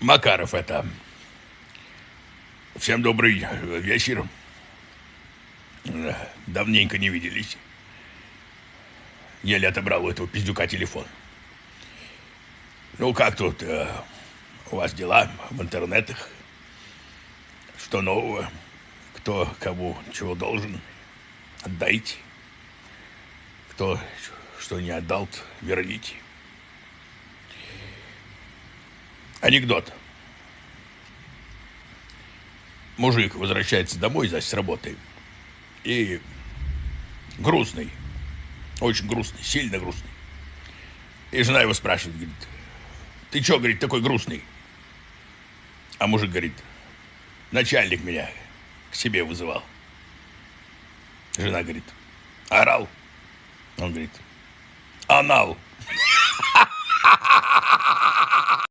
Макаров это. Всем добрый вечер. Давненько не виделись. Еле отобрал у этого пиздюка телефон. Ну, как тут э, у вас дела в интернетах? Что нового? Кто кому чего должен? Отдайте. Кто что не отдал, верните. Анекдот. Мужик возвращается домой за с работы и грустный, очень грустный, сильно грустный. И жена его спрашивает, говорит, ты что, говорит, такой грустный? А мужик говорит, начальник меня к себе вызывал. Жена говорит, орал. Он говорит, анал.